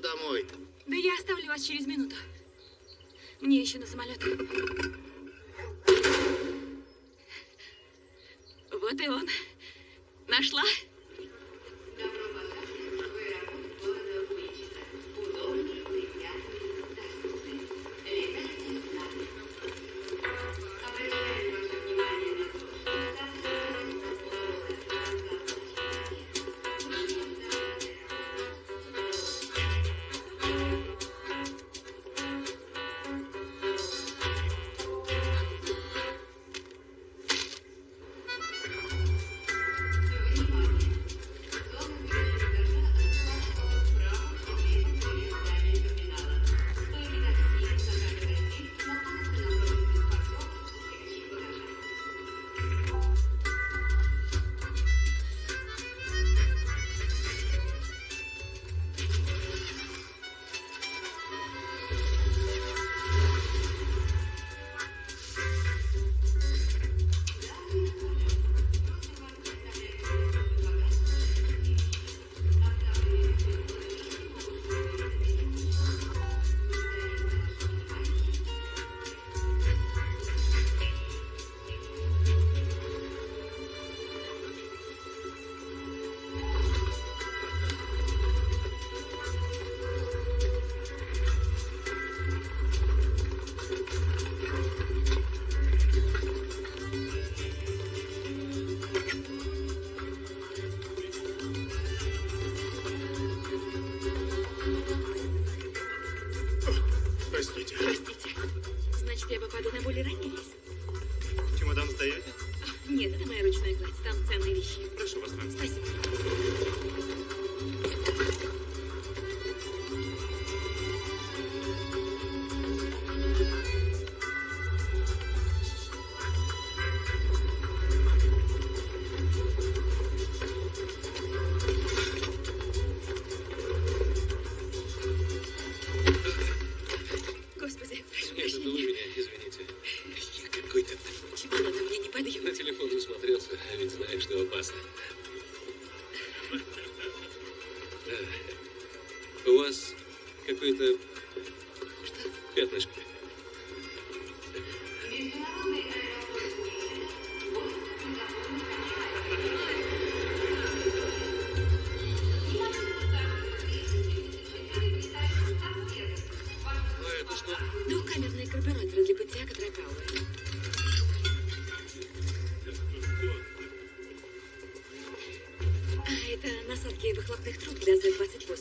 домой. Да я оставлю вас через минуту. Мне еще на самолет.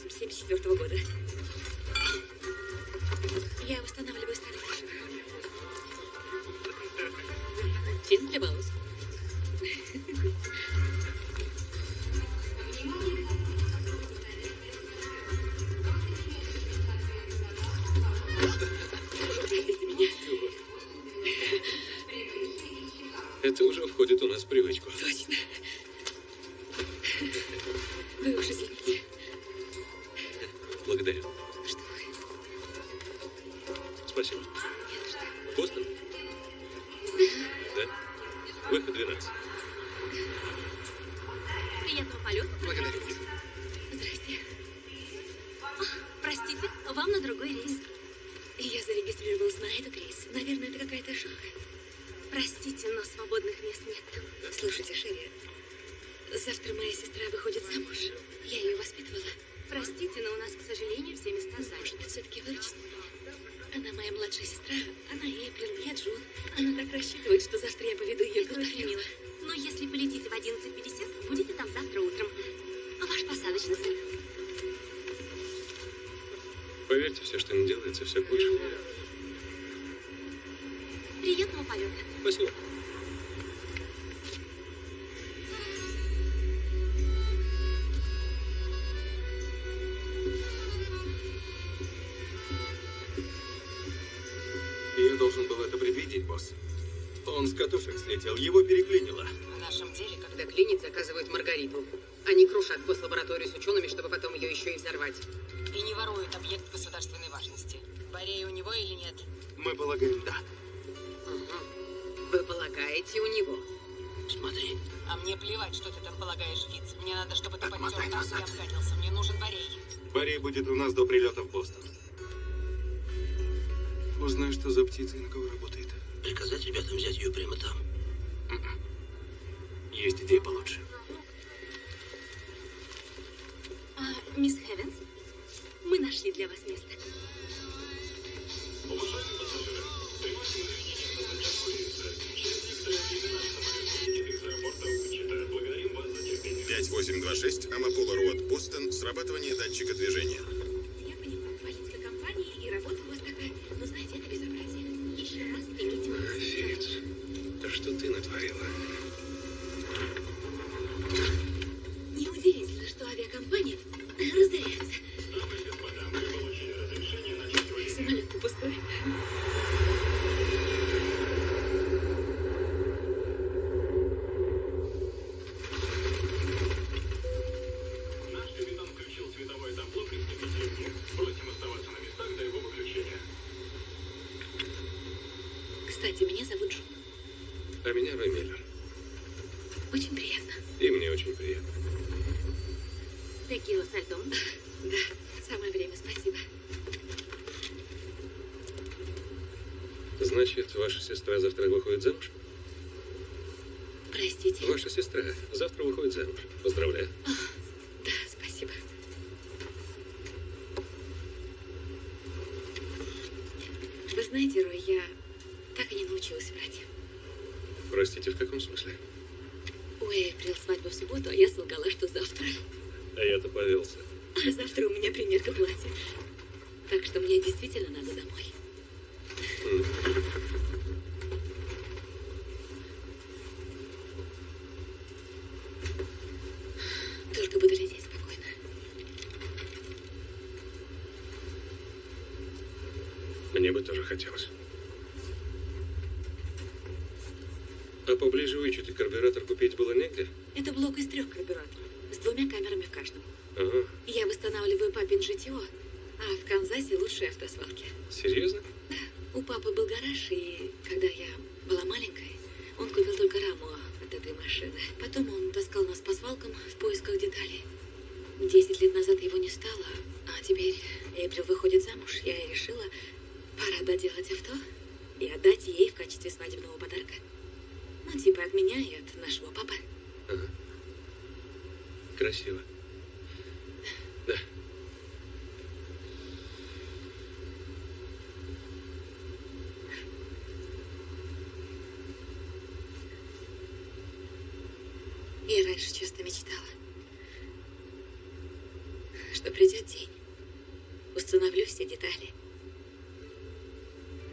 Z-28 74 года. Я устанавливаю старый. Фен для слетел, его переклинило. В нашем деле, когда клинит, заказывают Маргариту. Они крушат гослабораторию с учеными, чтобы потом ее еще и взорвать. И не ворует объект государственной важности. Борей у него или нет? Мы полагаем, да. Вы полагаете у него? Смотри. А мне плевать, что ты там полагаешь, Фиц. Мне надо, чтобы ты потер назад. и обкатился. Мне нужен Борей. Борей будет у нас до прилета в Бостон. Узнай, что за птица и на кого работает. Приказать ребятам взять ее прямо там. Есть идея получше. А, мисс Хевенс, мы нашли для вас место. Пять восемь два шесть Амапола Роуд, Бостон. Срабатывание датчика движения. Ты натворила? Неудивительно, что авиакомпания разоряется. Самолет пустой. Наш капитан включил световое табло при снижении. Просим оставаться на местах до его выключения. Кстати, меня зовут Джун. А меня Рой Миллер. Очень приятно. И мне очень приятно. Текила со льдом. Да, самое время, спасибо. Значит, ваша сестра завтра выходит замуж? Простите. Ваша сестра завтра выходит замуж. Поздравляю. Да, спасибо. Вы знаете, Рой, я так и не научилась врать. Простите, в каком смысле? У Эйприл свадьба в субботу, а я солгала, что завтра. А я-то повелся. А завтра у меня примерка платья. Так что мне действительно надо домой. М. Только буду лететь спокойно. Мне бы тоже хотелось. А поближе вычуть карбюратор купить было негде? Это блок из трех карбюраторов, с двумя камерами в каждом. Ага. Я восстанавливаю папин GTO, а в Канзасе лучшие автосвалки. Серьезно? У папы был гараж, и когда я была маленькой, он купил только раму от этой машины. Потом он таскал нас по свалкам в поисках деталей. Десять лет назад его не стало, а теперь Эйприл выходит замуж. Я и решила, пора доделать авто и отдать ей в качестве свадебного подарка. Ну, типа от меня и от нашего папы. Ага. Красиво. Да. Я раньше часто мечтала, что придет день, установлю все детали,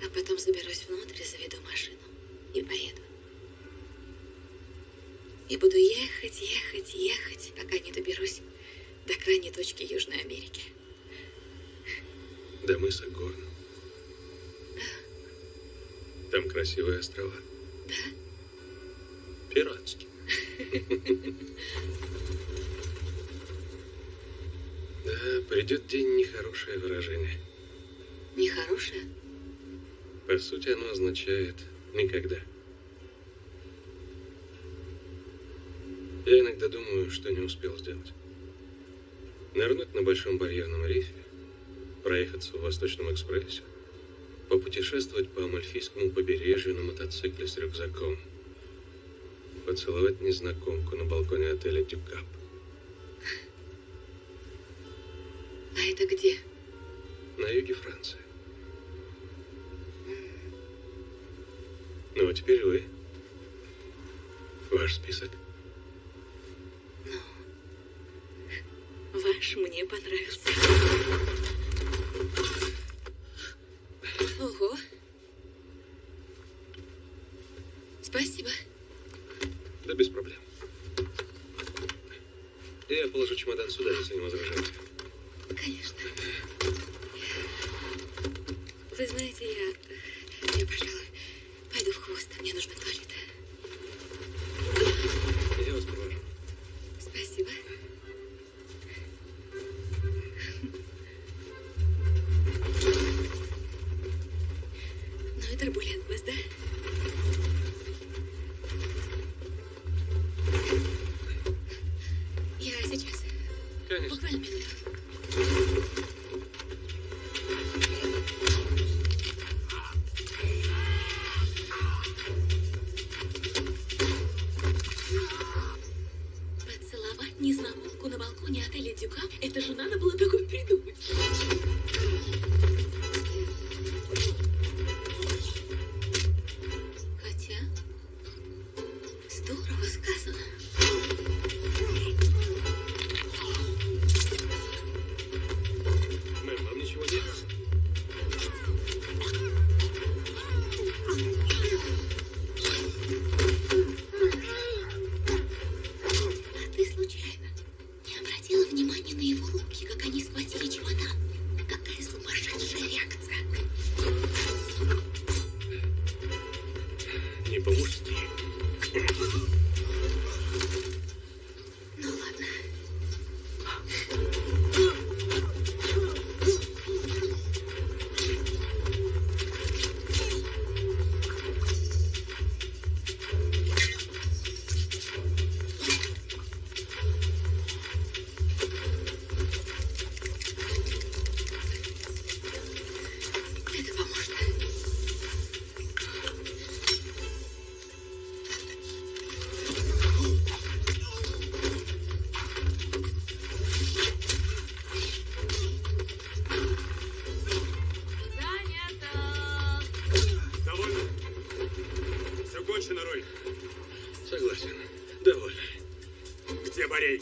а потом заберусь внутрь, заведу машину и поеду. И буду ехать, ехать, ехать, пока не доберусь до крайней точки Южной Америки. До мыса Горн. Там красивые острова. Да? Пиратские. Да, придет день нехорошее выражение. Нехорошее? По сути, оно означает никогда. Я иногда думаю, что не успел сделать. Нырнуть на Большом барьерном рифе, проехаться в Восточном экспрессе, попутешествовать по Амальфийскому побережью на мотоцикле с рюкзаком, поцеловать незнакомку на балконе отеля Дюкап. Чемодан сюда,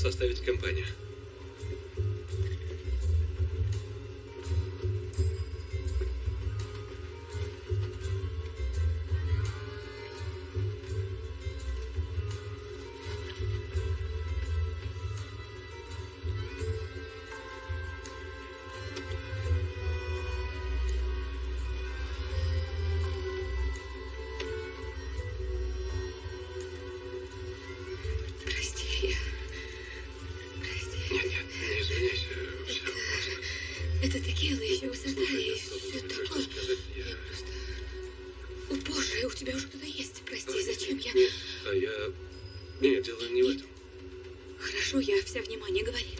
составит компания. хотела ее задание. Все такое. Я просто упоршая. У тебя уже кто-то есть. Прости, а, зачем нет, я... Нет, а я... Нет, дело не нет. в этом. Хорошо, я вся внимание. Говори.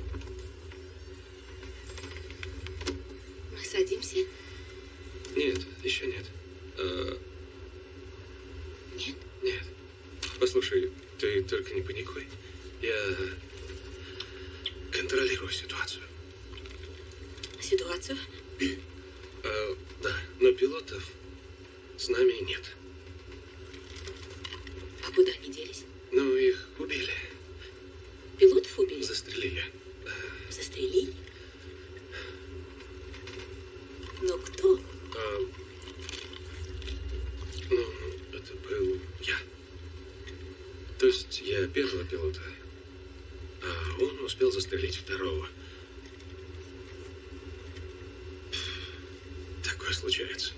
получается.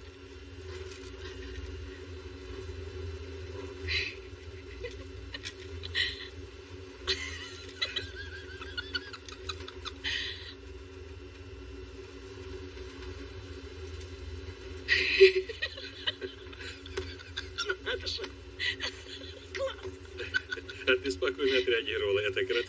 Ты спокойно отреагировала, это Грет.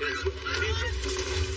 Thank you.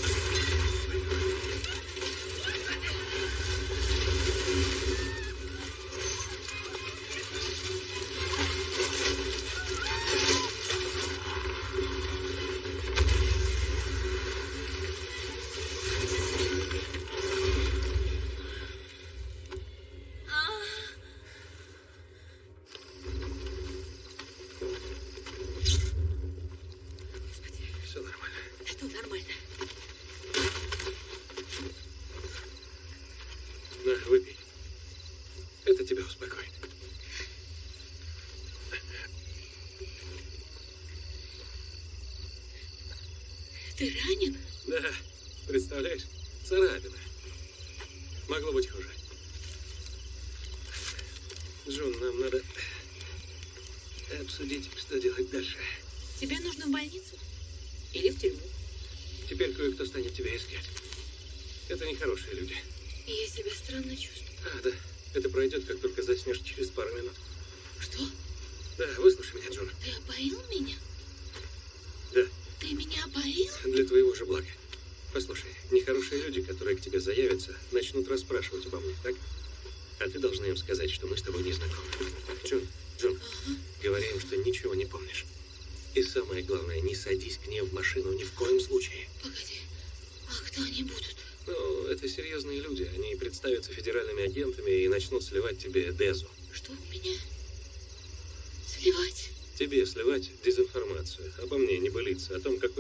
хорошие люди. Я себя странно чувствую. А, да. Это пройдет, как только заснешь через пару минут. Что? Да, выслушай меня, Джон. Ты опоил меня? Да. Ты меня опоил? Для твоего же блага. Послушай, нехорошие люди, которые к тебе заявятся, начнут расспрашивать обо мне, так? А ты должна им сказать, что мы тебе Дезу. Что меня? Сливать? Тебе сливать дезинформацию. Обо мне не былиться, о том, как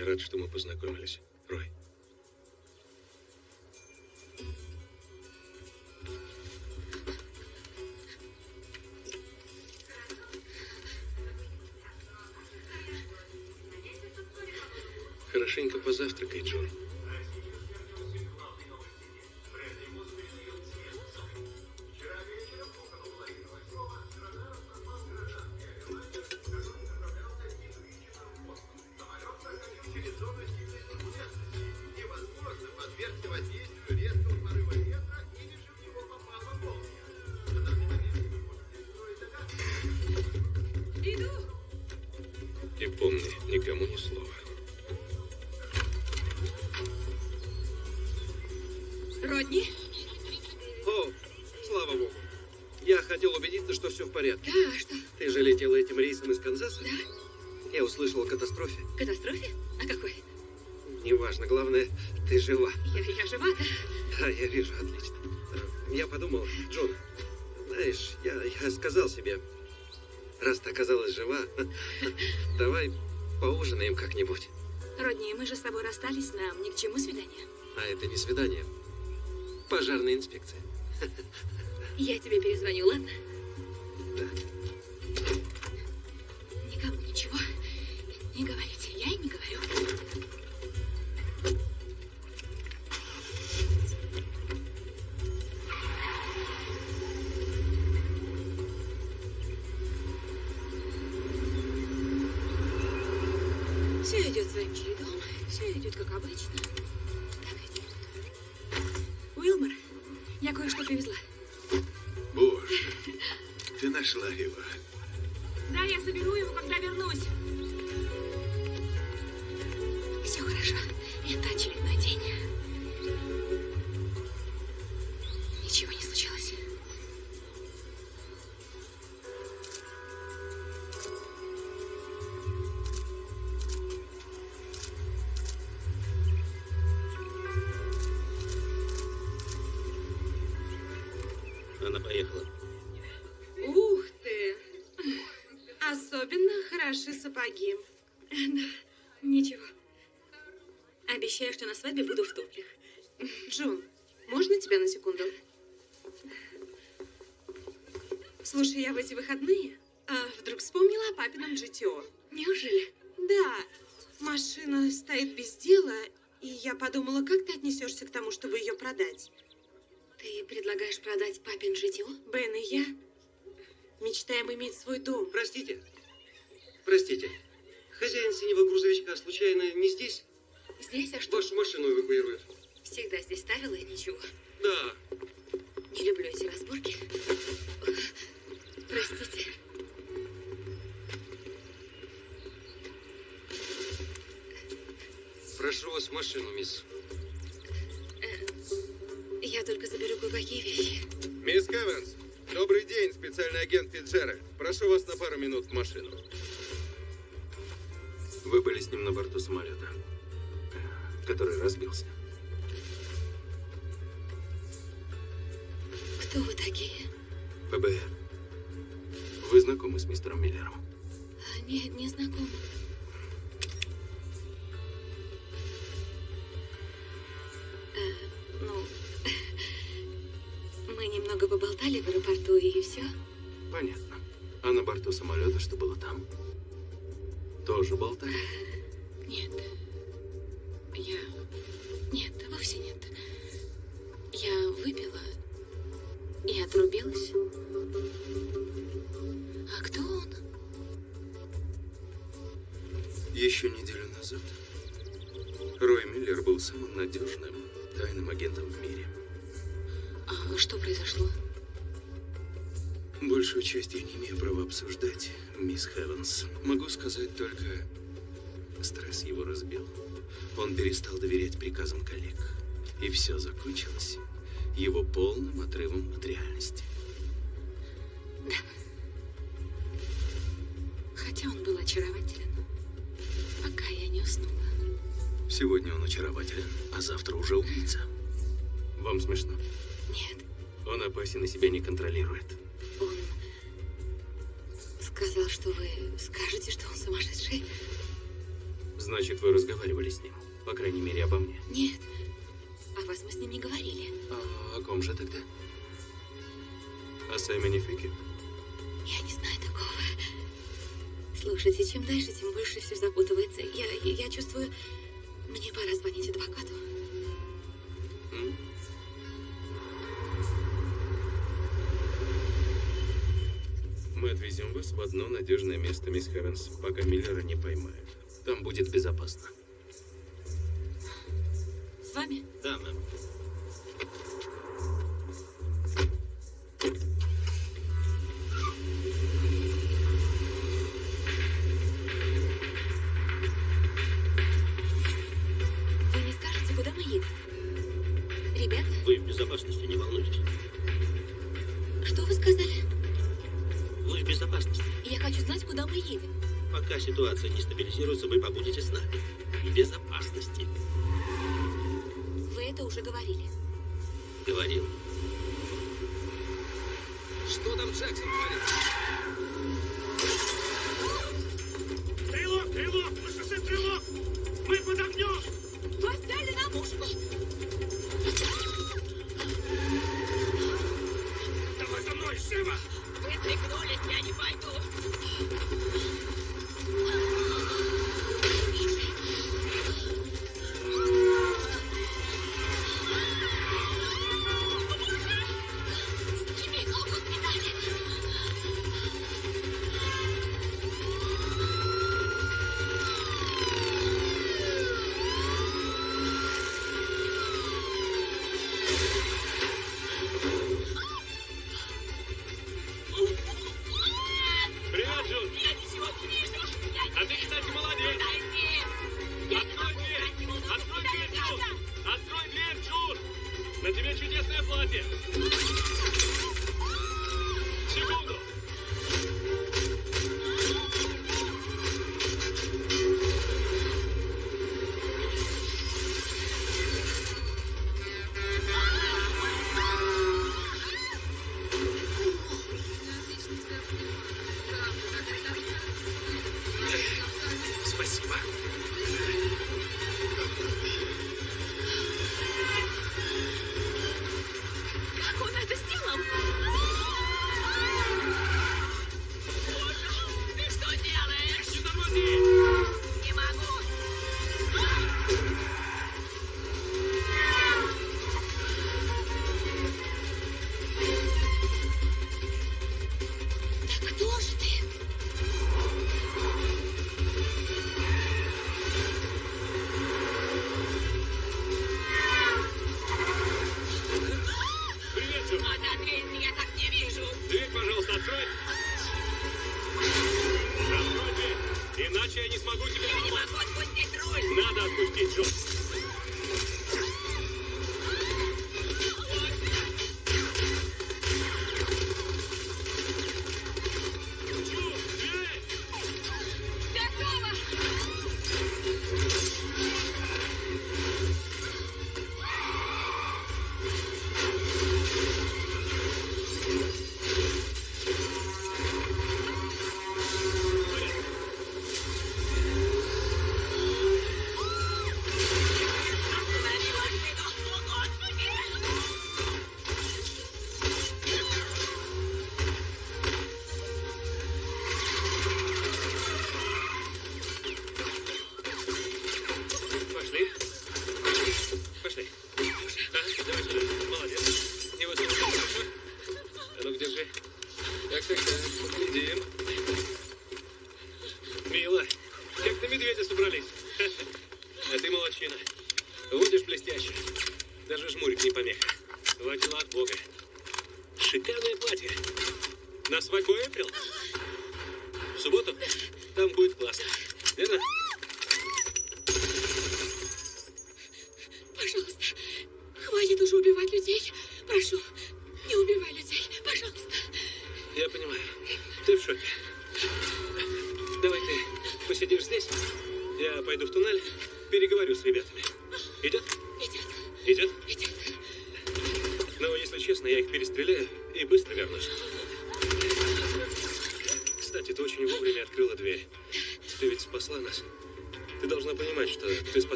я рад, что мы познакомились. Рой. Хорошенько позавтракай, Джун. Катастрофе. Катастрофе? А какой? Неважно, главное, ты жива. Я, я жива, да? Да, я вижу, отлично. Я подумал, Джон, знаешь, я, я сказал себе, раз ты оказалась жива, давай поужинаем как-нибудь. Родни, мы же с тобой расстались, нам ни к чему свидание. А это не свидание. Пожарная инспекция. Я тебе перезвоню, ладно? Да. Не говорите. Свадьбе буду в туфлях. Джун, можно тебя на секунду? Слушай, я в эти выходные а, вдруг вспомнила о папином GTO. Неужели? Да, машина стоит без дела, и я подумала, как ты отнесешься к тому, чтобы ее продать? Ты предлагаешь продать папин житье? Бен и я мечтаем иметь свой дом. Простите. Простите. Хозяин синего грузовичка случайно не здесь? Здесь, а что? Вашу машину эвакуируют. Всегда здесь ставила и ничего. Да. Не люблю эти разборки. Простите. Прошу вас в машину, мисс. Я только заберу кое-какие вещи. Мисс Кеванс, добрый день, специальный агент Фитджеральд. Прошу вас на пару минут в машину. Вы были с ним на борту самолета, который разбился. Кто вы такие? ФБР. Вы знакомы с мистером Миллером? А, Нет, не знакома. Э, ну, мы немного поболтали в аэропорту и все. Понятно. А на борту самолета что было там? Тоже болтали? произошло? Большую часть я не имею права обсуждать, мисс Хевенс. Могу сказать только, стресс его разбил. Он перестал доверять приказам коллег. И все закончилось его полным отрывом от реальности. Хотя он был очарователен, пока я не уснула. Сегодня он очарователен, а завтра уже убийца. Вам смешно? Он опасен и себя не контролирует. Он сказал, что вы скажете, что он сумасшедший. Значит, вы разговаривали с ним. По крайней мере, обо мне. Нет. О вас мы с ним не говорили. А о ком же тогда? О Сэмоне Фике? Я не знаю такого. Слушайте, чем дальше, тем больше все запутывается. Я, я чувствую, мне пора звонить адвокату. Mm. Мы отвезем вас в одно надежное место, мисс Хевенс, пока Миллера не поймают. Там будет безопасно. С вами? Да, мэм.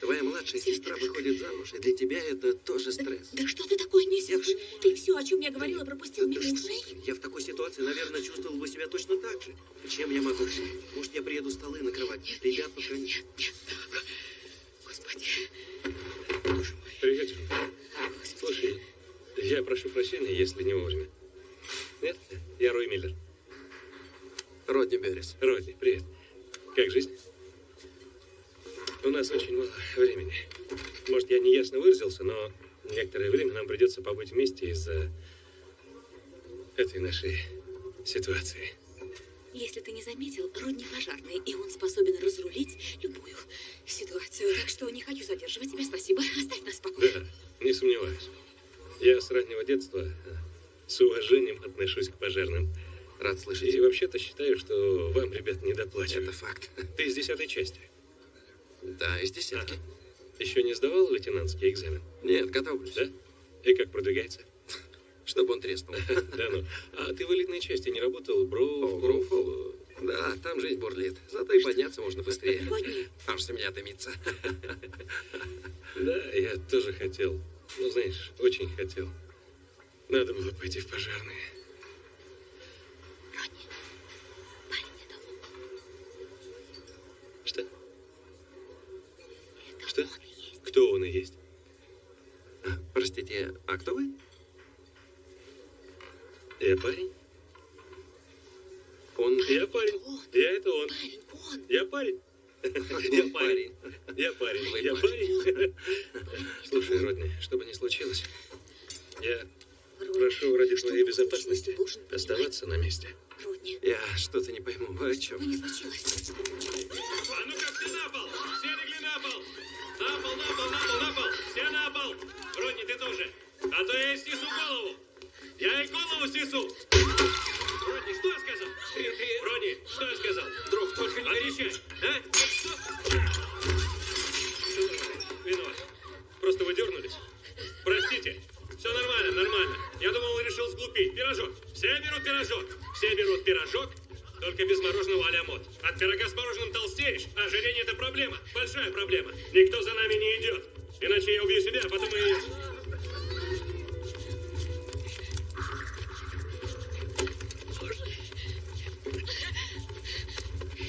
Твоя младшая сестра выходит замуж, и для тебя это тоже стресс. Да что ты такое несешь? Я. Ты все, о чем я говорила, пропустил Да мимо ушей? Я в такой ситуации, наверное, чувствовал бы себя точно так же. Чем я могу? Может, я приеду столы накрывать? Ребят, пока нет. Господи. Привет, Джон. Слушай, я прошу прощения, если не вовремя. Нет? Я Рой Миллер. Родни Беррис. Родни, привет. Как жизнь? У нас очень мало времени. Может, я неясно выразился, но некоторое время нам придется побыть вместе из-за этой нашей ситуации. Если ты не заметил, Родни пожарный, и он способен разрулить любую ситуацию. Так что не хочу задерживать тебя. Спасибо. Оставь нас в покое. Да, не сомневаюсь. Я с раннего детства э, с уважением отношусь к пожарным. Рад слышать. И вообще-то считаю, что вам, ребят, не доплачивают. Это факт. Ты из десятой части. Да, из десятки. Еще не сдавал лейтенантский экзамен? Нет, готовлюсь. Да? И как продвигается? Чтобы он треснул. Да ну. А ты в элитной части не работал? Бро... О, Гроуфол. Да, там жизнь бурлит. Зато и подняться можно быстрее. Аж семья дымится. Да, я тоже хотел. Ну, знаешь, очень хотел. Надо было пойти в пожарные. Что? Что? он. Кто он и есть? А, Простите, а кто вы? Я парень? Он... Я парень. Я это он. Я парень. Я Он парень. Я парень. Я парень. Слушай, Родни, что бы ни случилось, я прошу ради твоей безопасности оставаться на месте. Родни, Я что-то не пойму. Вы о чем? А ну-ка все на пол! Все легли на пол! На пол, на пол, на пол, на пол! Все на пол! Родни, ты тоже! А то я и снесу голову! Я и голову снесу! Родни, что я сказал? Родни, что я сказал? Друг, только не Отвечай! А? Что? Виноват. Просто вы дернулись. Простите. Все нормально, нормально. Я думал, он решил сглупить. Пирожок. Все берут пирожок. Все берут пирожок, только без мороженого а-ля мод. От пирога с мороженым толстеешь, а ожирение это проблема. Большая проблема. Никто за нами не идет. Иначе я убью себя, а потом и ее.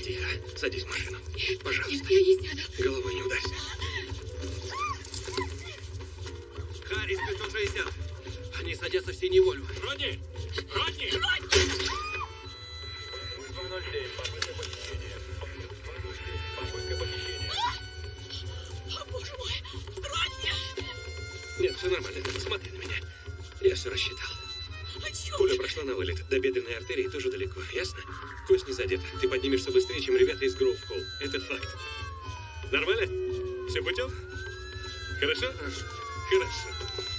Тихо. Садись в машину. Пожалуйста. Я не сяду. Головой не ударься. Харрис 560. Они садятся в синий Вольво. Родни! Родни! Родни! Нет, все нормально. Смотри на меня. Я все рассчитал. Чем Пуля прошла на вылет. До бедренной артерии тоже далеко. Ясно? Кость не задета. Ты поднимешься быстрее, чем ребята из Гроув Холл. Это факт. Нормально? Все путем? Хорошо? Хорошо.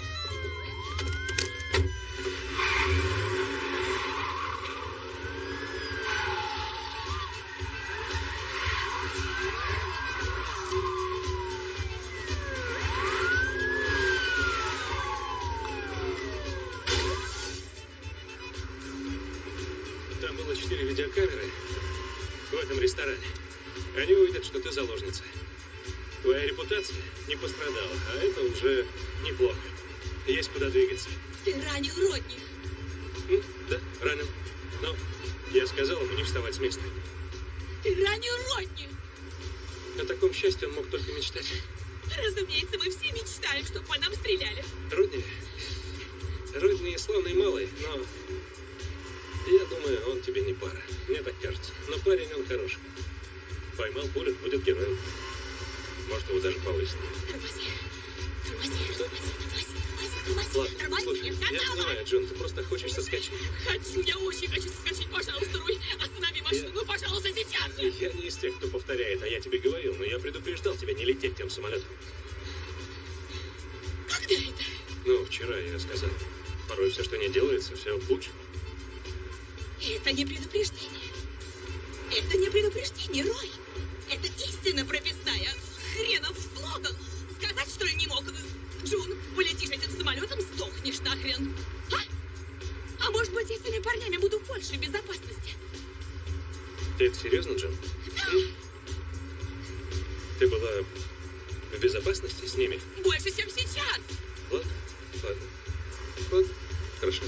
Этом ресторане. Они увидят, что ты заложница. Твоя репутация не пострадала, а это уже неплохо. Есть куда двигаться. Ты ранил Родни. М, Да, ранен. Но я сказал ему не вставать с места. Ты ранил Родни. О таком счастье он мог только мечтать. Разумеется, мы все мечтаем, чтобы по нам стреляли. Родни... Родни славный малый, но... Я думаю, он тебе не пара. Мне так кажется. Но парень он хороший. Поймал пулю, будет героем. Может, его даже. Тормози. Ладно, слушай, я понимаю, Джон, ты просто хочешь соскочить. Хочу, я очень хочу соскочить. Пожалуйста, Руй, останови машину, пожалуйста, сейчас же. Я не из тех, кто повторяет, а я тебе говорил, но я предупреждал тебя не лететь тем самолетом. Когда это? Ну, вчера я сказал. Порой все, что не делается, все к лучшему. Это не предупреждение. Это не предупреждение, Рой. Это истина прописная. Хренов слоган. Сказать, что ли, не мог? Джун, полетишь этим самолетом, сдохнешь нахрен. А? А может быть, этими парнями буду в большей безопасности? Ты это серьезно, Джон? М? Ты была в безопасности с ними? Больше, чем сейчас. Ладно, ладно. Ладно, хорошо.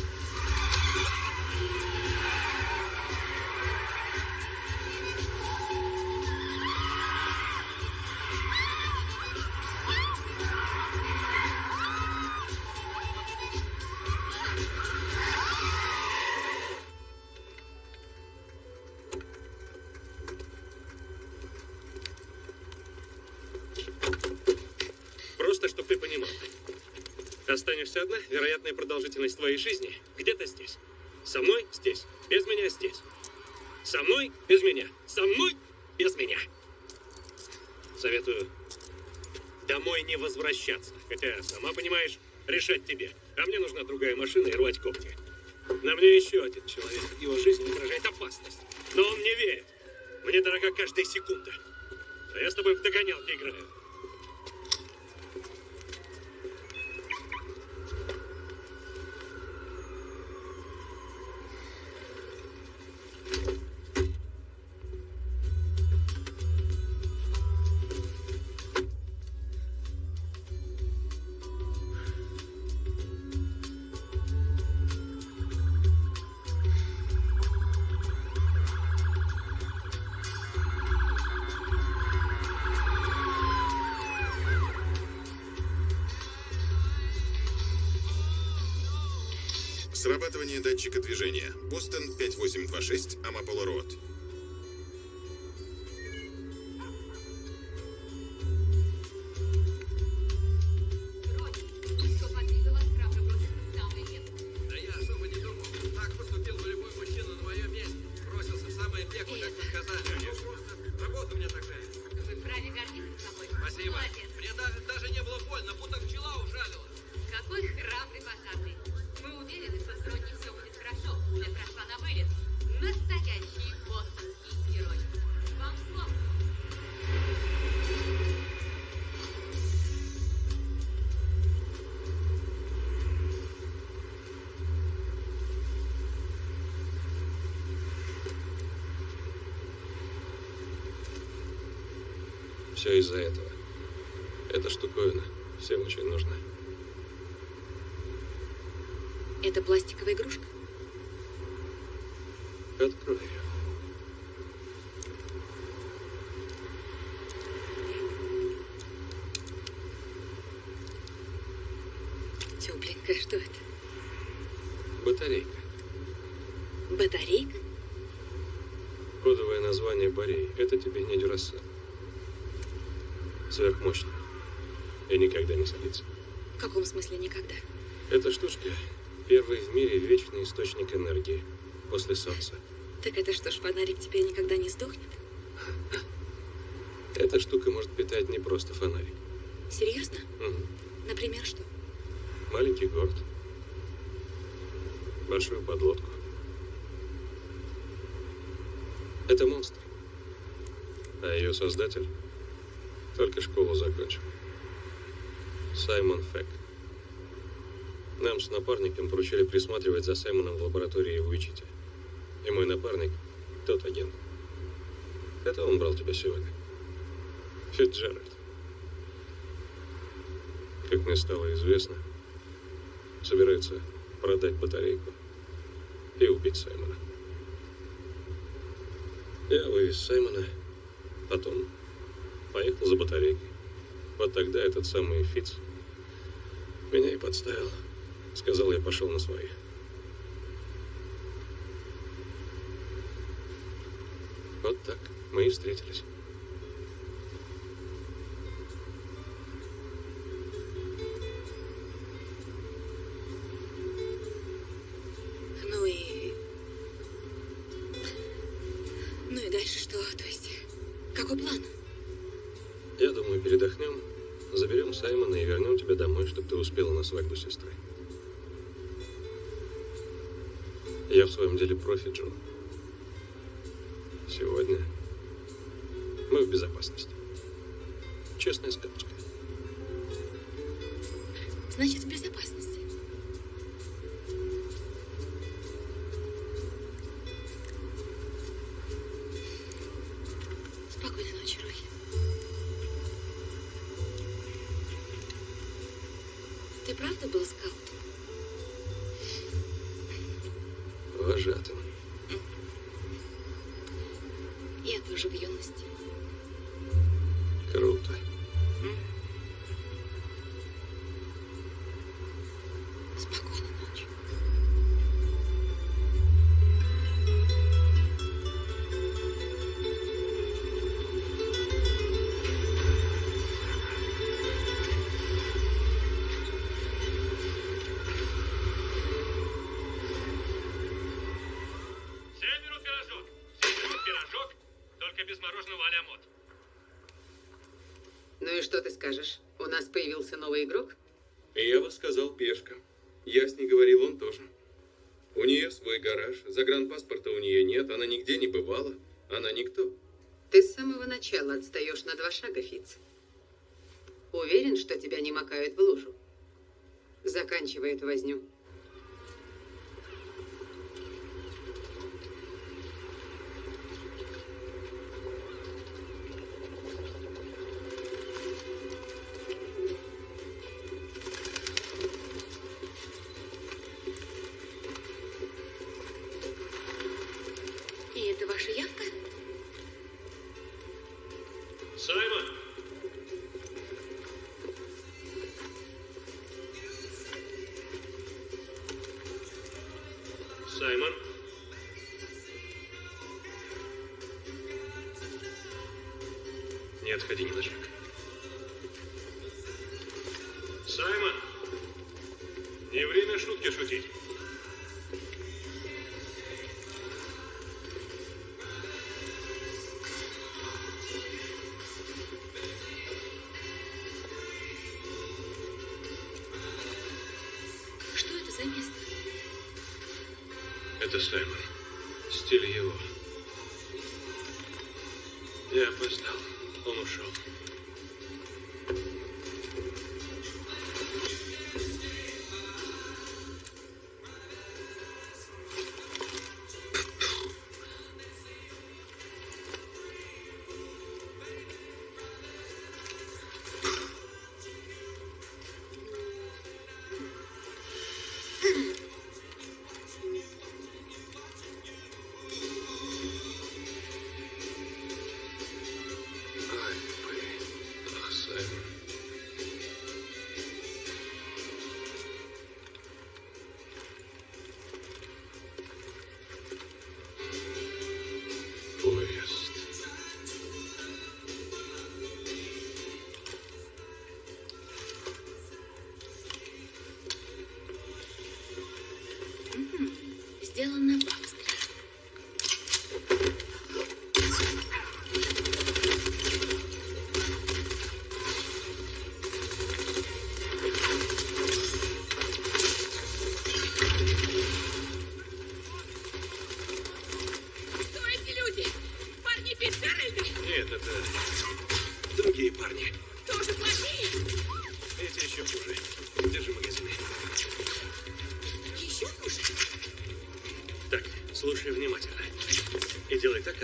Вероятная продолжительность твоей жизни где-то здесь. Со мной здесь, без меня здесь. Со мной без меня, со мной без меня. Советую домой не возвращаться. Хотя, сама понимаешь, решать тебе. А мне нужна другая машина и рвать когти. На мне еще один человек. Его жизнь угрожает опасность. Но он мне верит. Мне дорога каждая секунда. А я с тобой в догонялки играю. 5826, Амапола Все из-за этого. Эта штуковина всем очень нужна. Это пластиковая игрушка? Открой ее. Тепленькая, что это? Батарейка. Батарейка? Кодовое название Борей. Это тебе не Дюрасел. Сверхмощный. И никогда не садится. В каком смысле никогда? Эта штучка – первый в мире вечный источник энергии после Солнца. Так это что ж, фонарик теперь никогда не сдохнет? Эта штука может питать не просто фонарик. Серьезно? Мгм. Например, что? Маленький город. Большую подлодку. Это монстр. А ее создатель только школу закончил. Саймон Фэк. Нам с напарником поручили присматривать за Саймоном в лаборатории в Уичите. И мой напарник – тот агент. Это он брал тебя сегодня. Фитджеральд. Как мне стало известно, собирается продать батарейку и убить Саймона. Я вывез Саймона, потом поехал за батарейкой. Вот тогда этот самый Фиц меня и подставил. Сказал, я пошел на свои. Вот так мы и встретились. Ты успела на свадьбу сестры. Я в своем деле профи, Джо. Скажешь? У нас появился новый игрок? Я бы сказал пешка. Я с ней говорил, он тоже. У нее свой гараж, загранпаспорта у нее нет, она нигде не бывала, она никто. Ты с самого начала отстаешь на два шага, Фиц. Уверен, что тебя не макают в лужу? Заканчивай эту возню. отходи ни на шаг. Саймон, не время шутки шутить. Что это за место? Это Саймон. сделано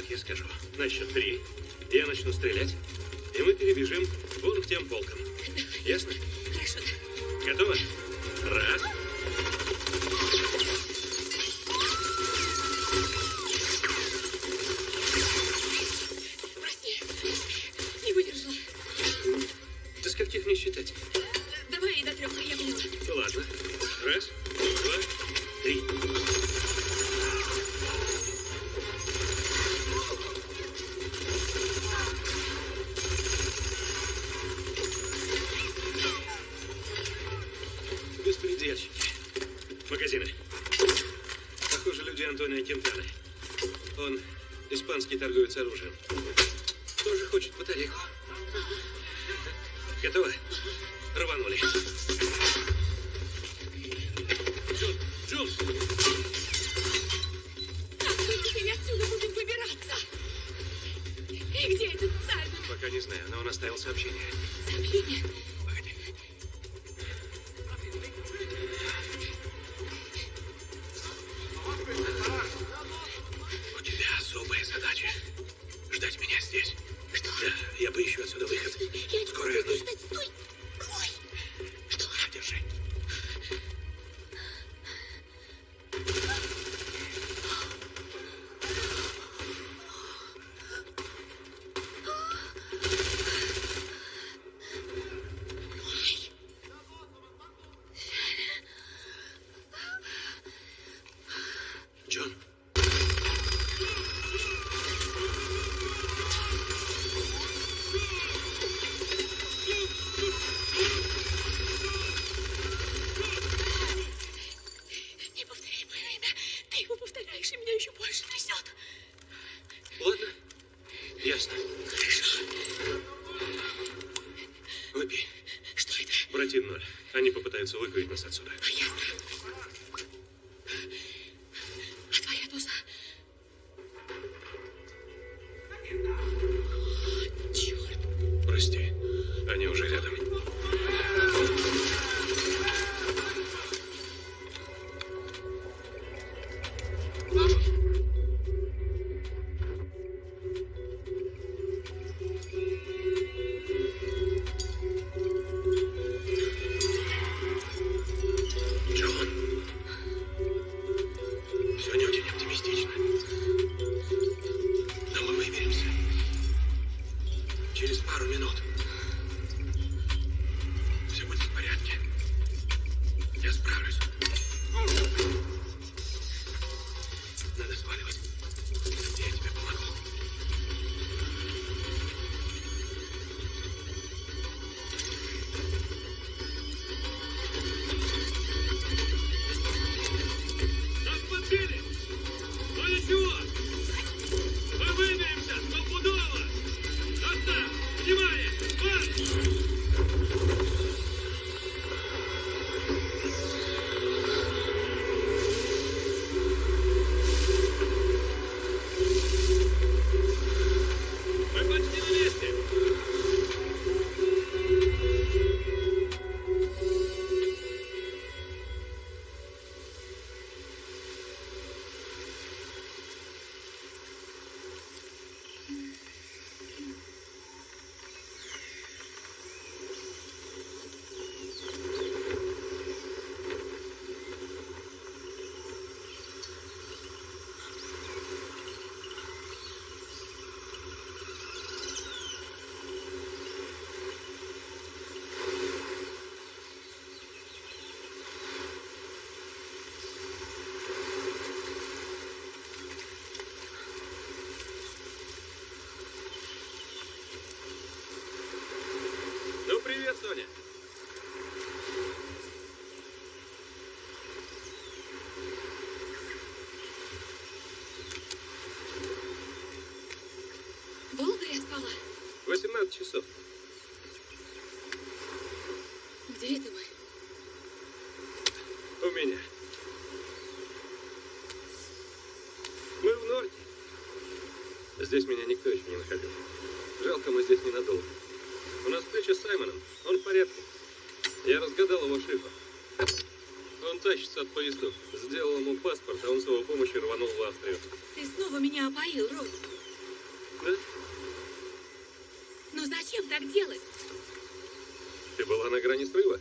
как я скажу. На счет три. Я начну стрелять, и мы перебежим вон к тем полкам. schnell zurück, wie ich was dazu denke. Ну, привет, Соня. Долго я спала? 18 часов. Где это мы? У меня. Мы в Норте. Здесь меня никто еще не находил. Жалко, мы здесь ненадолго. У нас встреча с Саймоном. Он в порядке. Я разгадал его шифр. Он тащится от поездов. Сделал ему паспорт, а он с его помощью рванул в Австрию. Ты снова меня опоил, Рот. Да? Ну зачем так делать? Ты была на грани срыва?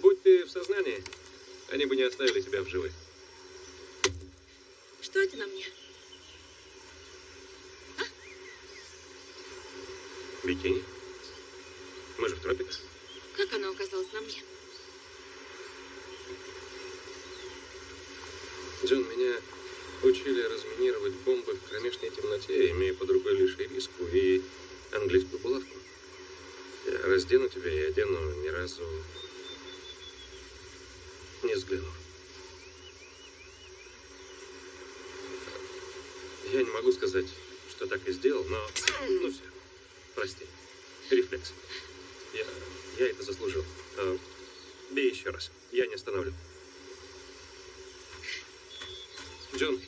Будь ты в сознании, они бы не оставили тебя в живых. Что это на мне? Бикини? Мы же в тропиках. Как оно оказалось на мне? Джон, меня учили разминировать бомбы в кромешной темноте, имея под рукой лишь ириску и английскую булавку. Я раздену тебя и одену ни разу не взглянув. Я не могу сказать, что так и сделал, но... Ну все, прости. Рефлекс. Я, я это заслужил. А, бей еще раз. Я не остановлю. Джон.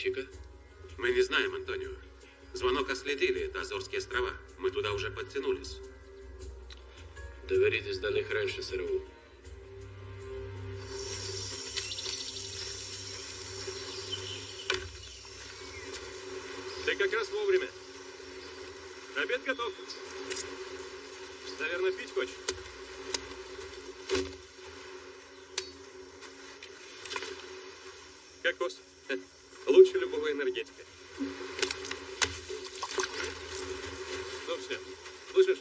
¿Quién es la chica? Мы не знаем, Антонио. Звонок отследили, это Азорские острова. Мы туда уже подтянулись. Доверитесь до них раньше СРУ. Ты как раз вовремя. Обед готов. Наверное, пить хочешь? Кокос. Хе, Лучше любого энергетика. Ну все, слышишь?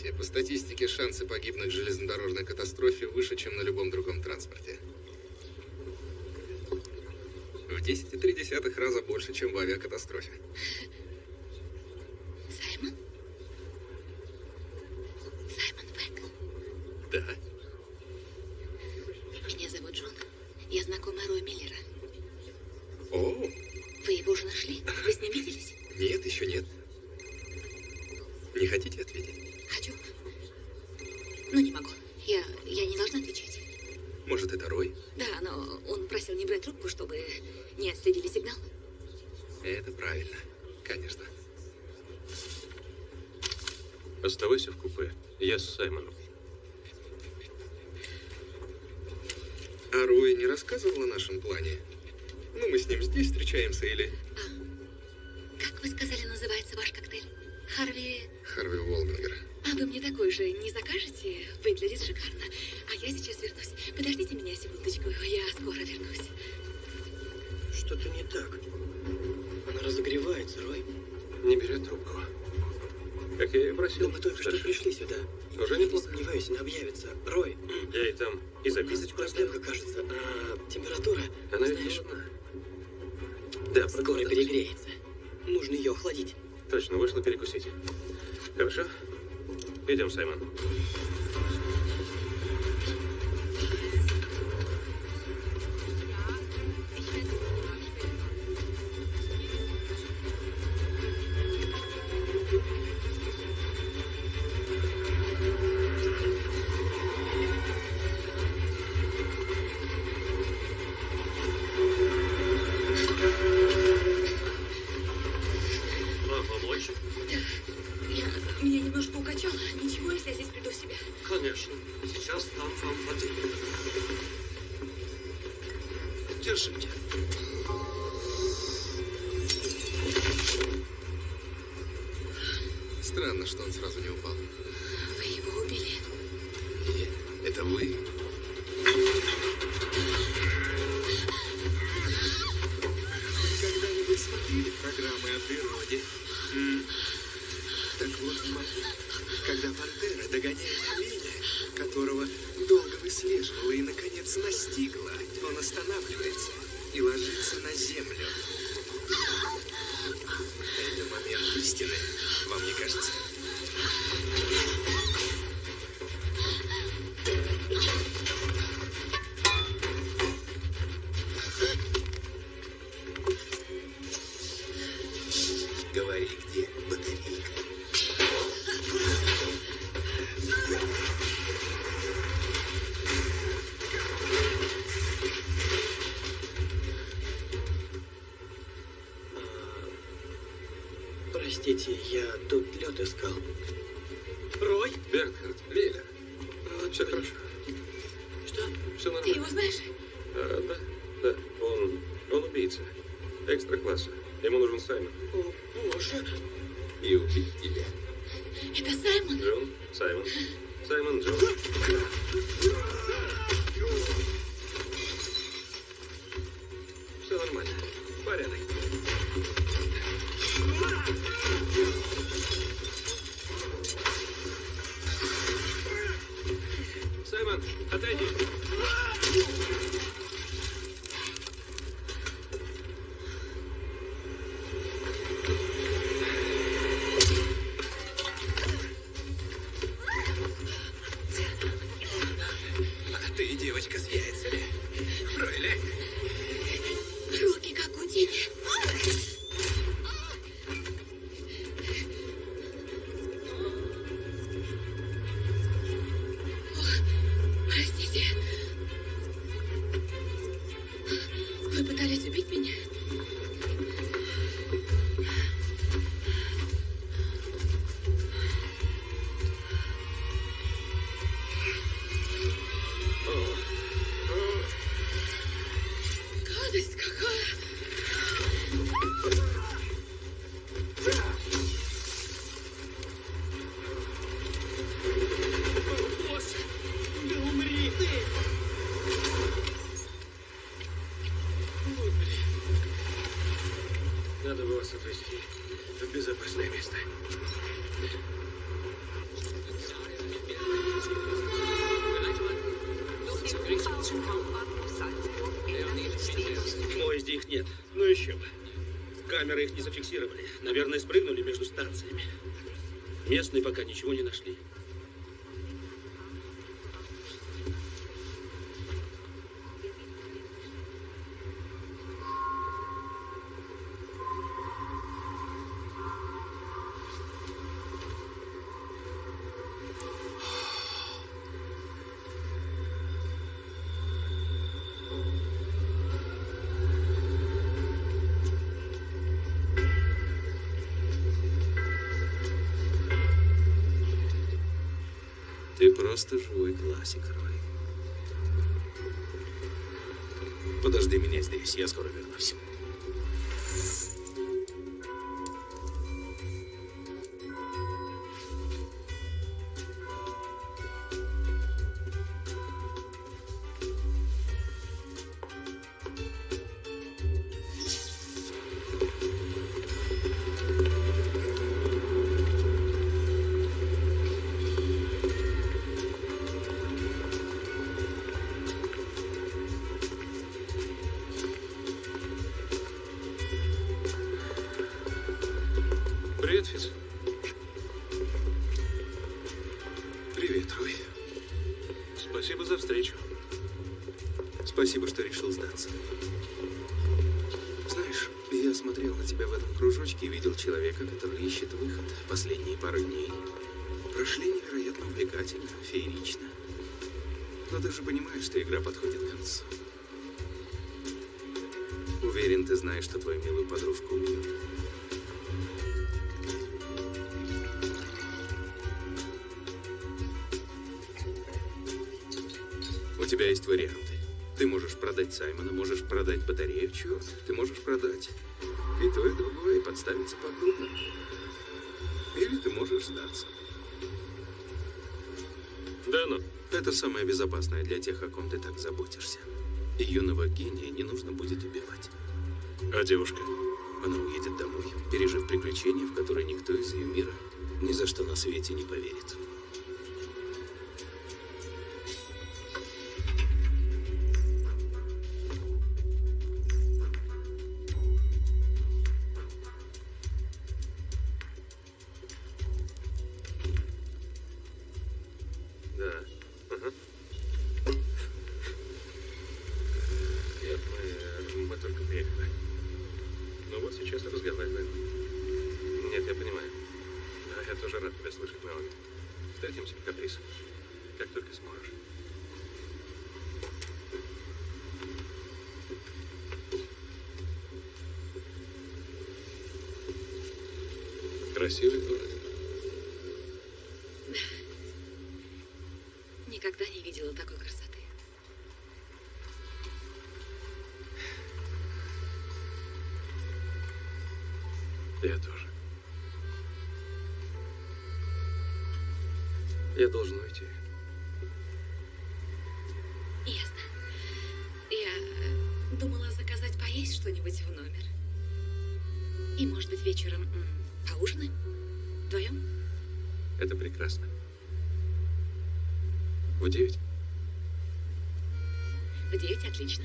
развития. По статистике, шансы погибнуть в железнодорожной катастрофе выше, чем на любом другом транспорте. В 10,3 раза больше, чем в авиакатастрофе. Когда Пантера догоняет оленя, которого долго выслеживала и, наконец, настигла, он останавливается и ложится на землю. Это момент истины, вам не кажется? Наверное, спрыгнули между станциями. Местные пока ничего не нашли. просто живой классик, Рой. Подожди меня здесь, я скоро вернусь. Сдаться. Знаешь, я смотрел на тебя в этом кружочке и видел человека, который ищет выход последние пару дней. Прошли невероятно увлекательно, феерично. Но ты же понимаешь, что игра подходит к концу. Уверен, ты знаешь, что твою милую подружку убьют. Продать батарею, черт, ты можешь продать и то, и другое, и подставиться по-крупному. Или ты можешь сдаться. Да ну. Это самое безопасное для тех, о ком ты так заботишься. И юного гения не нужно будет убивать. А девушка? Она уедет домой, пережив приключения, в которые никто из ее мира ни за что на свете не поверит. Должен уйти. Ясно. Я э, думала заказать поесть что-нибудь в номер. И, может быть, вечером поужинаем? Вдвоем? Это прекрасно. В девять? В девять отлично.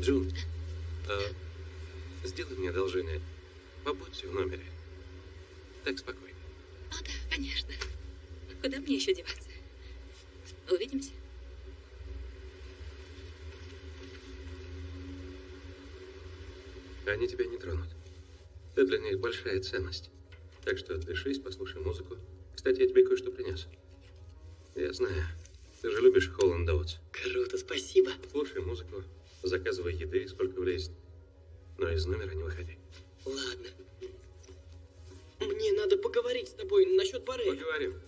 Джун, а, сделай мне одолжение. Побудьте в номере. Так спокойно. О, да, конечно. Куда мне еще деваться? Увидимся. Они тебя не тронут. Ты для них большая ценность. Так что отдышись, послушай музыку. Кстати, я тебе кое-что принес. Я знаю. Ты же любишь Холланд Доутс. Круто, спасибо. Слушай музыку, заказывай еды, сколько влезет. Но из номера не выходи. Ладно. Мне надо поговорить с тобой насчет бары. Поговорим.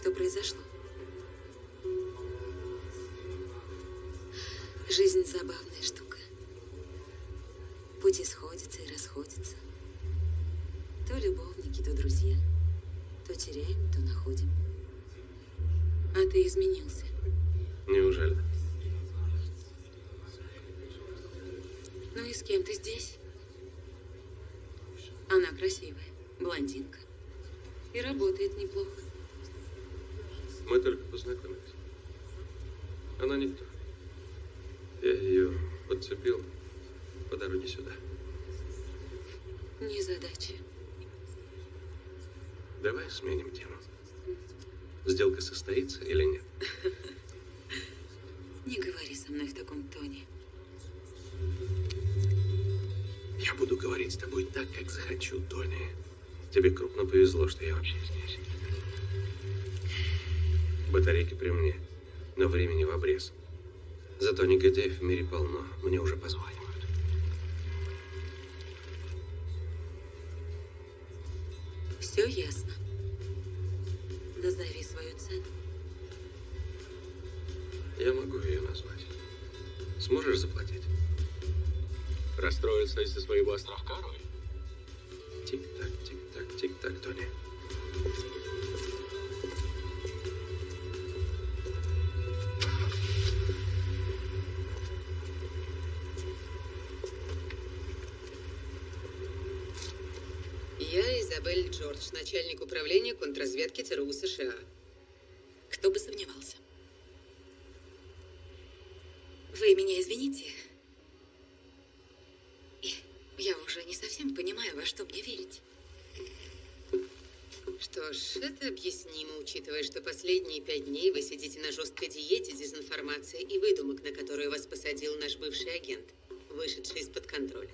Что произошло. Жизнь забавная штука. Пути сходятся и расходятся. То любовники, то друзья. То теряем, то находим. А ты изменился. Неужели? Ну и с кем ты здесь? Она красивая, блондинка. И работает неплохо. Мы только познакомились. Она никто. Я ее подцепил по дороге сюда. Незадача. Давай сменим тему. Сделка состоится или нет? Не говори со мной в таком тоне. Я буду говорить с тобой так, как захочу, Тони. Тебе крупно повезло, что я вообще здесь. Батарейки при мне, но времени в обрез. Зато негодяев в мире полно. Мне уже позванивают. Контрразведки ЦРУ США. Кто бы сомневался. Вы меня извините. Я уже не совсем понимаю, во что мне верить. Что ж, это объяснимо, учитывая, что последние пять дней вы сидите на жесткой диете дезинформации и выдумок, на которую вас посадил наш бывший агент, вышедший из-под контроля.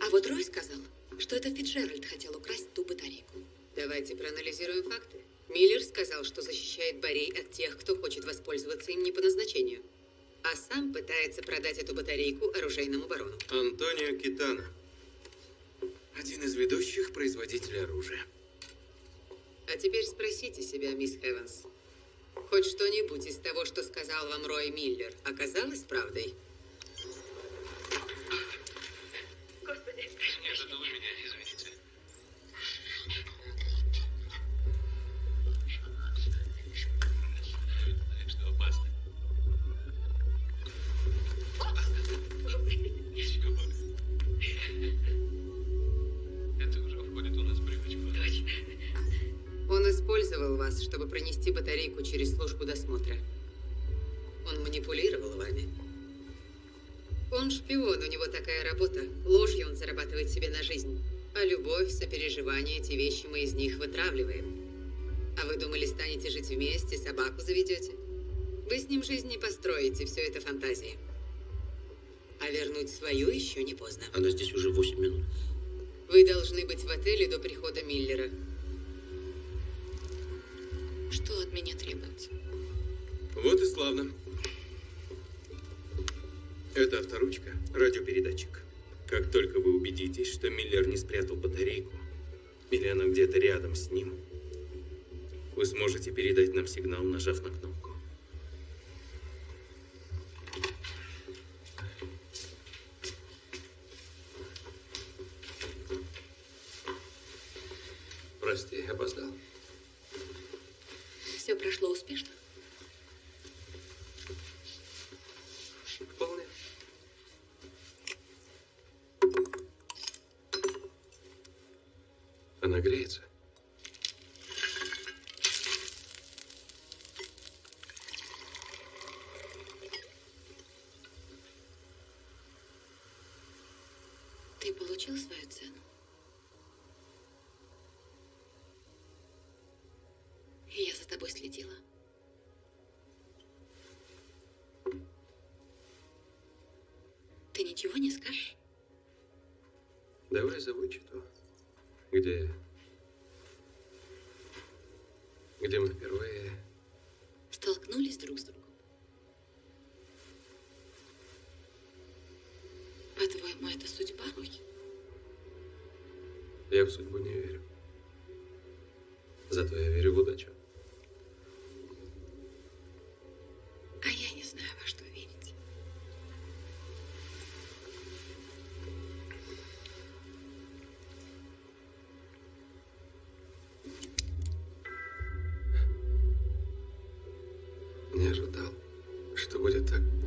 А вот Рой сказал, что это Фитджеральд хотел украсть ту батарейку. Давайте проанализируем факты. Миллер сказал, что защищает Борей от тех, кто хочет воспользоваться им не по назначению. А сам пытается продать эту батарейку оружейному барону. Антонио Китана. Один из ведущих производителей оружия. А теперь спросите себя, мисс Эванс. Хоть что-нибудь из того, что сказал вам Рой Миллер, оказалось правдой? Сопереживание, эти вещи мы из них вытравливаем. А вы думали, станете жить вместе, собаку заведете? Вы с ним жизнь не построите, все это фантазии. А вернуть свою еще не поздно. Она здесь уже 8 минут. Вы должны быть в отеле до прихода Миллера. Что от меня требуется? Вот и славно. Это авторучка, радиопередатчик. Как только вы убедитесь, что Миллер не спрятал батарейку, или она где-то рядом с ним, вы сможете передать нам сигнал, нажав на кнопку. Прости, опоздал. Все прошло успешно? В судьбу не верю. Зато я верю в удачу. А я не знаю, во что верить. Не ожидал, что будет так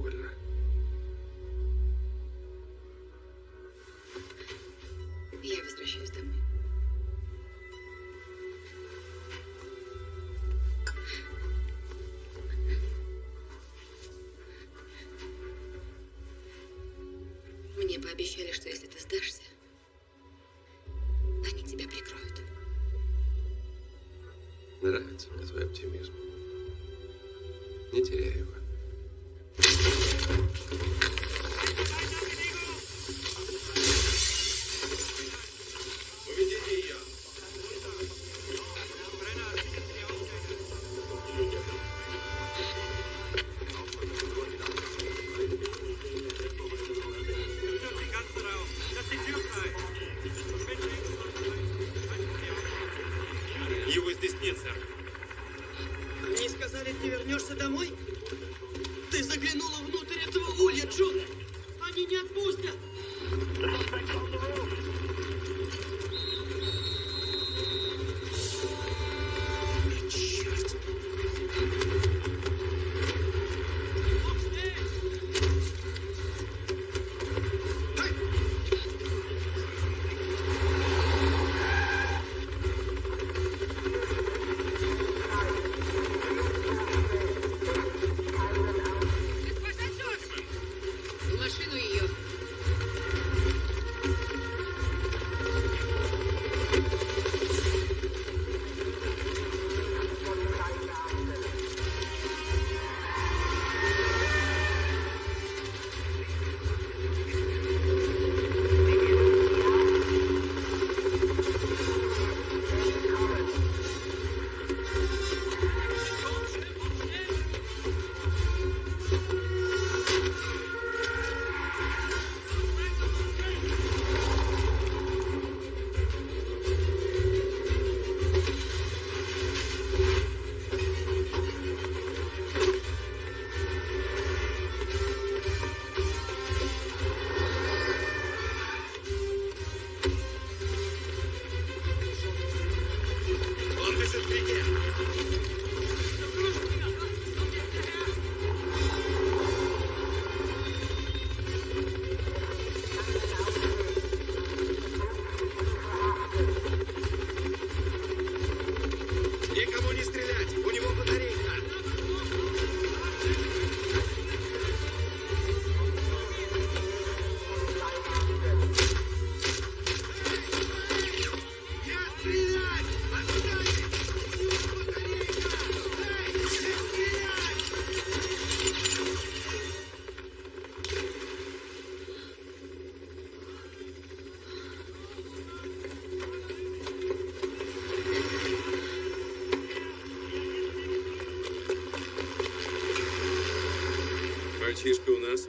Мальчишка у нас.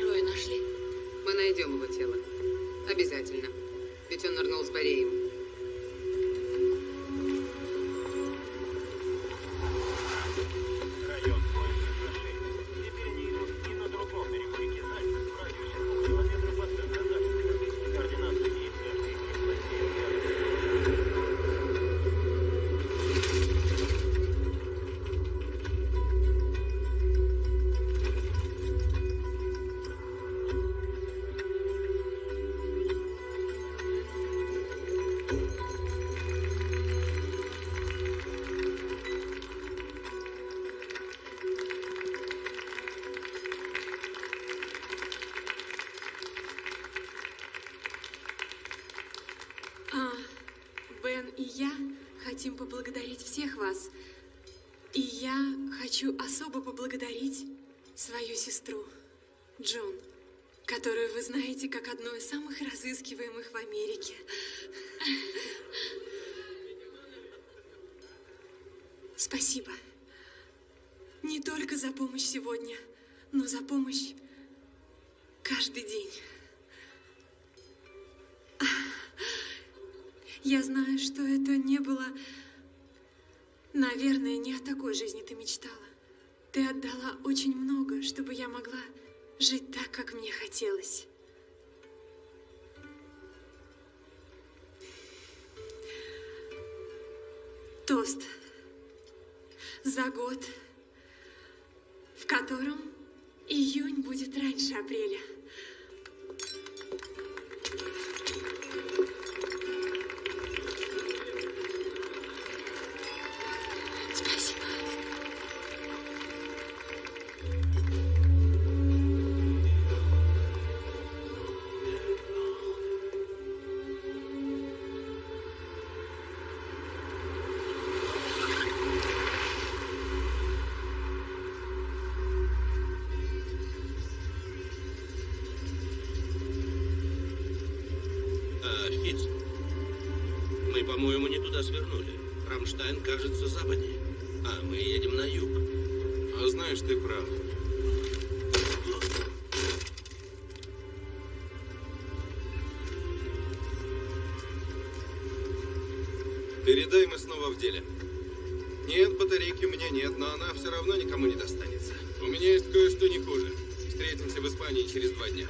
Роя нашли? Мы найдем его тело. Обязательно. Ведь он нырнул с Бореем. Я знаю, что это не было... Наверное, не о такой жизни ты мечтала. Ты отдала очень много, чтобы я могла жить так, как мне хотелось. Тост. За год, в котором июнь будет раньше апреля. Передай, мы снова в деле. Нет, батарейки у меня нет, но она все равно никому не достанется. У меня есть кое-что не хуже. Встретимся в Испании через два дня.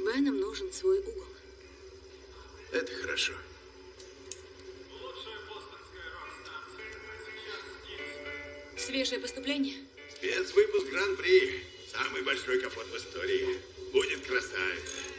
С Беном нужен свой угол. Это хорошо. Свежее поступление? Спецвыпуск Гран-при. Самый большой капот в истории. Будет красавица.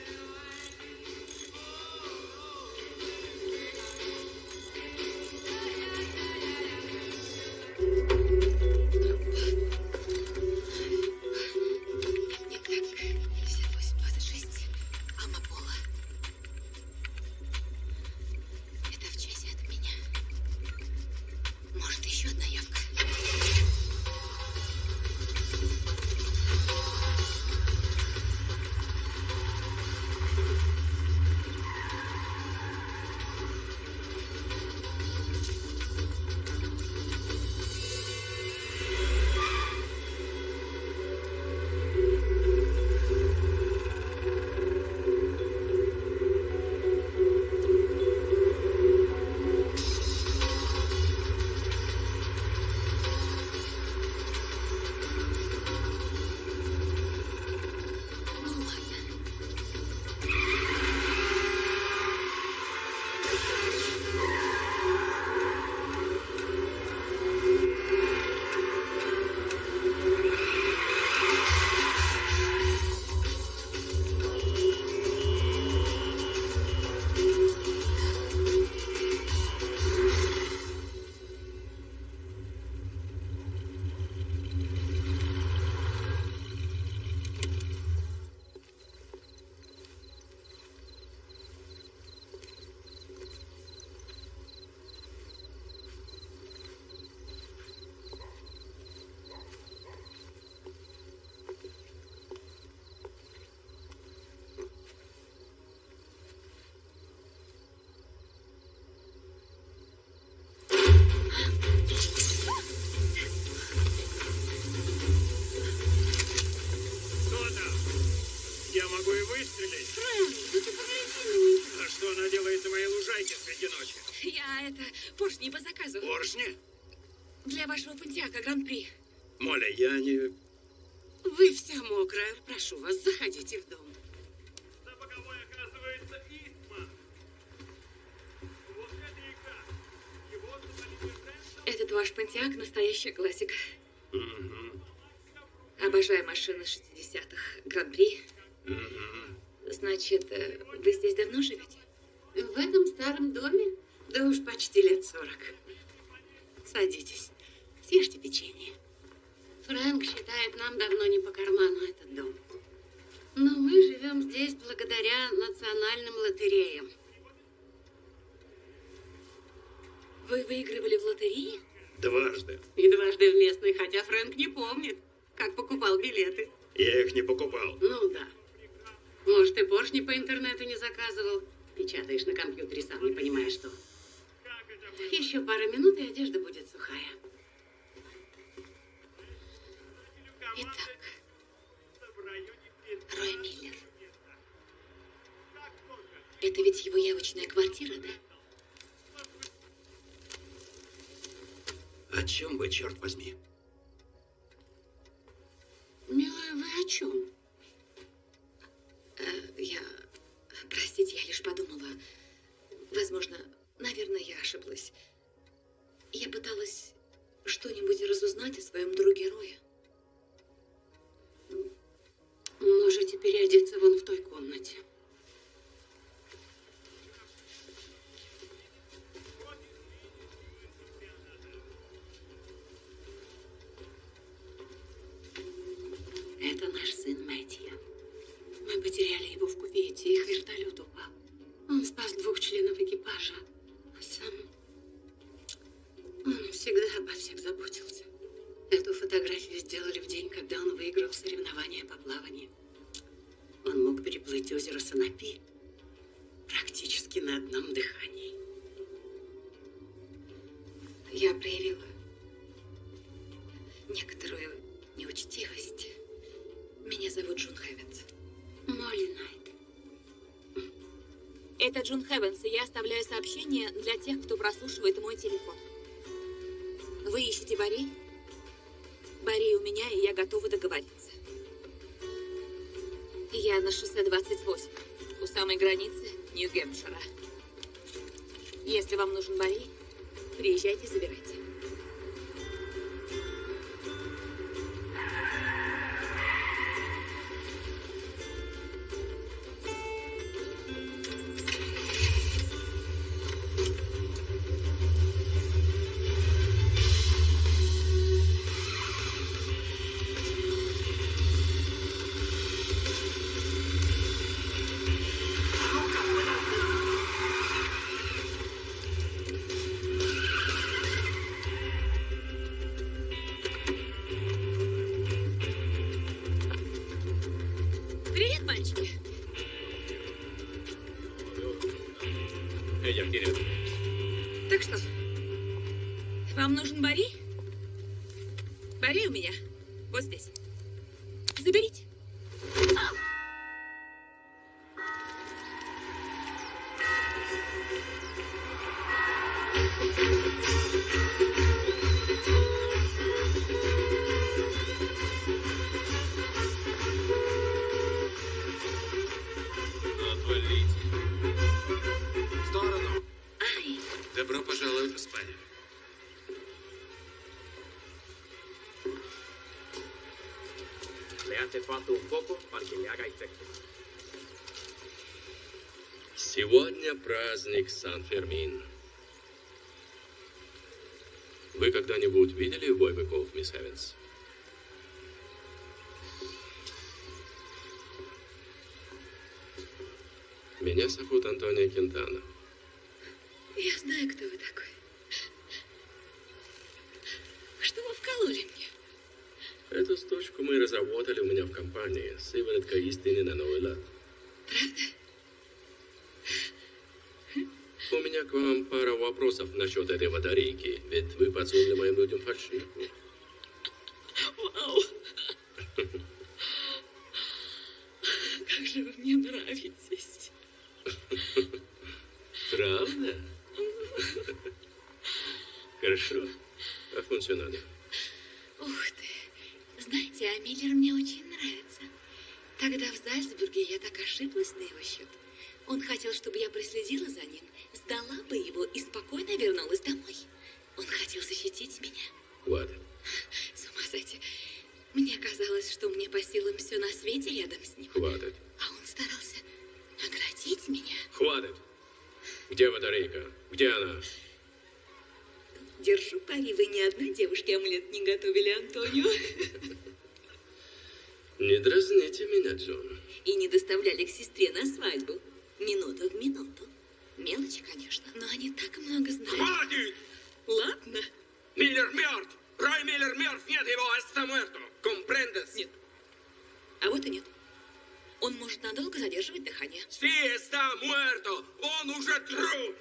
Выстрелить. Фрэнк, ну ты погляди на нее. А что она делает на моей лужайке среди ночи? Я это поршни по заказу. Поршни? Для вашего пантиака Гран-при. Моля, я не... Вы вся мокрая. Прошу вас, заходите в дом. На боковой оказывается Истман. Вот это река. Его завалили центр. Этот ваш пантиак настоящая классика. Обожаю машины 60-х. Гран-при. Значит, э, вы здесь давно живете? В этом старом доме? Да уж почти лет сорок. Садитесь, съешьте печенье. Фрэнк считает, нам давно не по карману этот дом. Но мы живем здесь благодаря национальным лотереям. Вы выигрывали в лотерее? Дважды. И дважды в местной, хотя Фрэнк не помнит, как покупал билеты. Я их не покупал. Ну да. Может, и поршни по интернету не заказывал. Печатаешь на компьютере, сам не понимаешь, что. Еще пара минут, и одежда будет сухая. Итак, Рой Миллер. Это ведь его явочная квартира, да? О чем вы, черт возьми? Милая, вы о чем? Это Джун Хэвенс, и я оставляю сообщение для тех, кто прослушивает мой телефон. Вы ищете Барри? Барри у меня, и я готова договориться. Я на шоссе 28, у самой границы Нью-Гэмпшира. Если вам нужен Барри, приезжайте, забирайте. Сегодня праздник Сан-Фермин. Вы когда-нибудь видели бой быков, мисс Эванс? Меня зовут Антонио Кентана. Я знаю, кто вы такой. Что вы вкололи мне? Эту штучку мы разработали у меня в компании. Сыворотка истины на Новый лад. Правда? У меня к вам пара вопросов насчет этой батарейки. Ведь вы подсунули моим людям фальшивку. Вау! Как же вы мне нравитесь. Правда? Хорошо. А функционально? Ух ты. Знаете, а Миллер мне очень нравится. Тогда в Зальцбурге я так ошиблась на его счет. Он хотел, чтобы я проследила за ним, сдала бы его и спокойно вернулась домой. Он хотел защитить меня. Хватит. С ума сойти. Мне казалось, что мне по силам все на свете рядом с ним. Хватит. А он старался наградить меня. Хватит. Где батарейка? Где она? Держу пари, вы ни одной девушке амулет не готовили, Антонио. Не дразните меня, Джон. И не доставляли к сестре на свадьбу. Минуту в минуту. Мелочи, конечно, но они так много знают. Хватит! Ладно. Миллер мертв! Рой Миллер мертв! Нет его, está muerto! Comprendes? Нет. А вот и нет. Он может надолго задерживать дыхание. Sí, está muerto! Он уже труп!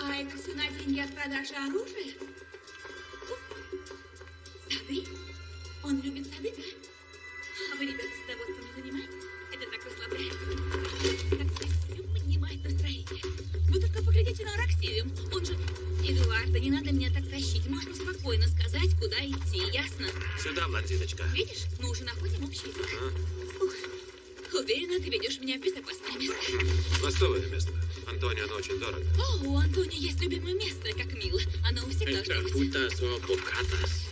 А это цена деньги от продажи оружия? Сады? Он любит сады, да? А вы, ребята, садоводством не занимаетесь? Это так расслабляет. Так все поднимает настроение. Вы только поглядите на Араксию. Он же... Эдуарда, не надо меня так тащить. Можно спокойно сказать, куда идти, ясно? Сюда, блондиночка. Видишь, мы уже находим общий язык. Ага. Уверена, ты ведешь меня в безопасное место. Постовое место. Антонио, оно очень дорого. О, у Антонио есть любимое место, как мило. Оно всегда... Esta fruta solo bocatas.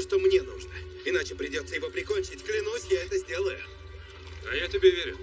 что мне нужно. Иначе придется его прикончить. Клянусь, я это сделаю. А я тебе верю.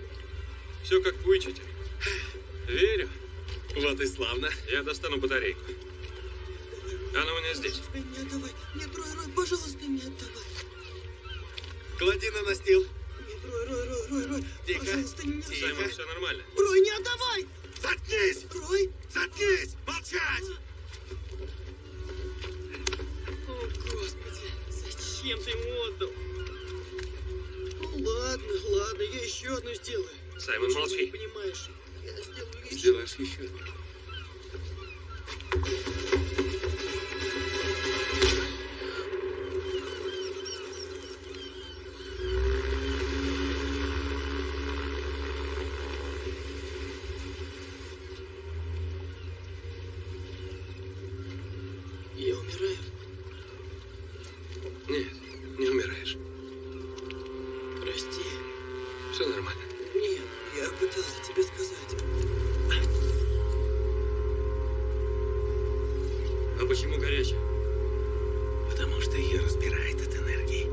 А почему горячая? Потому что ее разбирает от энергии.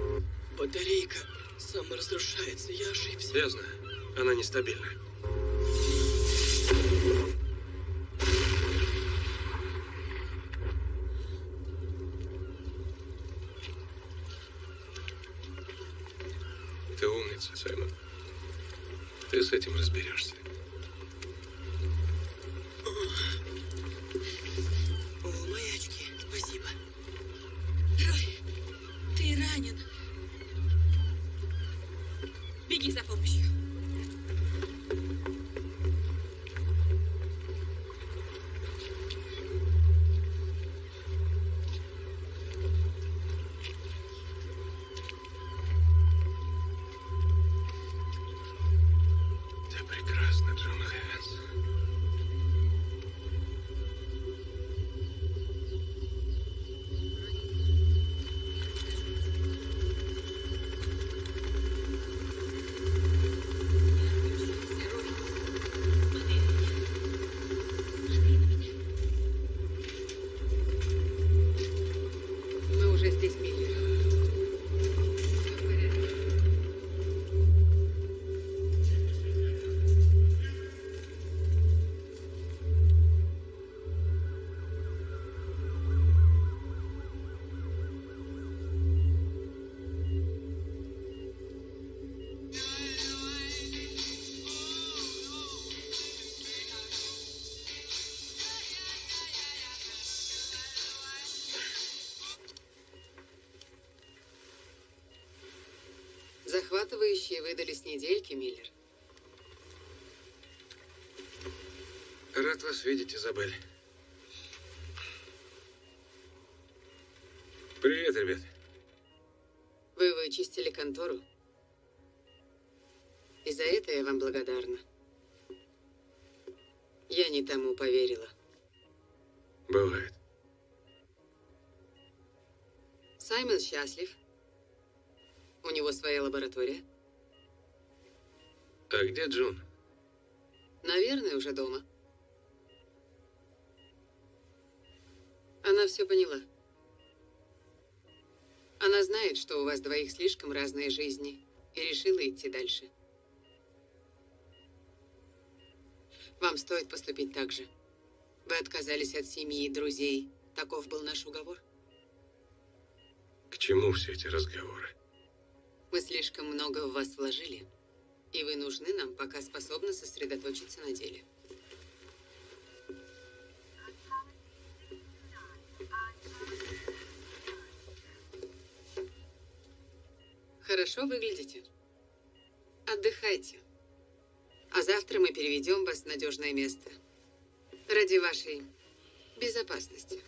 Батарейка саморазрушается, я ошибся. Я знаю, она нестабильна. Выдались недельки, Миллер. Рад вас видеть, Изабель. Привет, ребят. Вы вычистили контору. И за это я вам благодарна. Я не тому поверила. Бывает. Саймон счастлив. У него своя лаборатория. А где Джун? Наверное, уже дома. Она все поняла. Она знает, что у вас двоих слишком разные жизни, и решила идти дальше. Вам стоит поступить так же. Вы отказались от семьи и друзей. Таков был наш уговор. К чему все эти разговоры? Мы слишком много в вас вложили, и вы нужны нам, пока способны сосредоточиться на деле. Хорошо выглядите. Отдыхайте. А завтра мы переведем вас в надежное место. Ради вашей безопасности.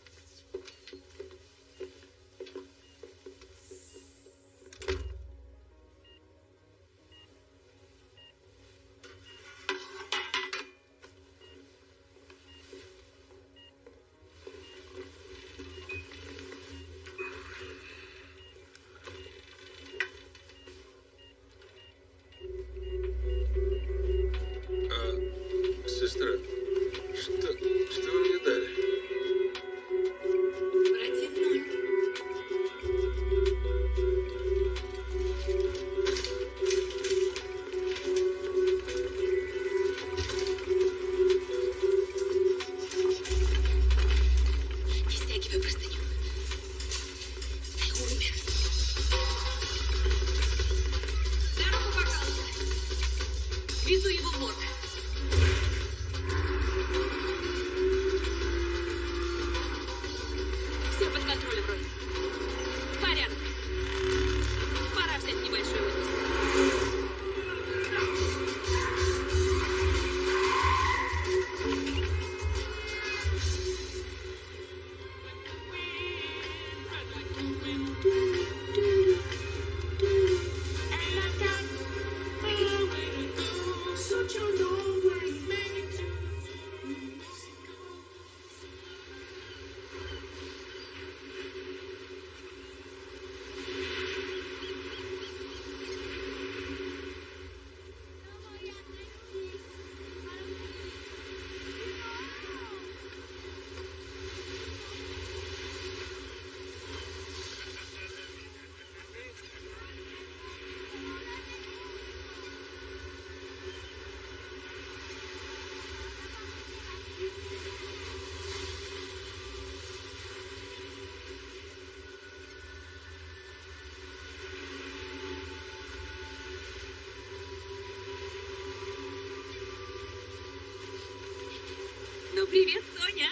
Привет, Соня.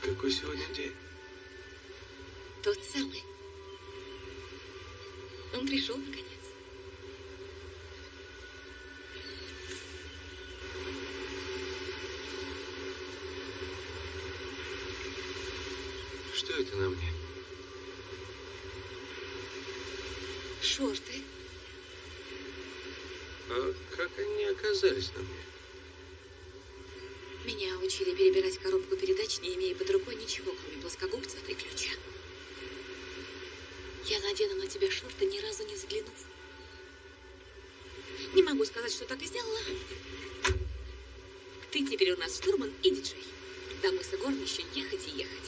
Какой сегодня день? Тот самый. Он пришел, наконец. Что это на мне? Шорты. А как они оказались на мне? Еще ехать и ехать.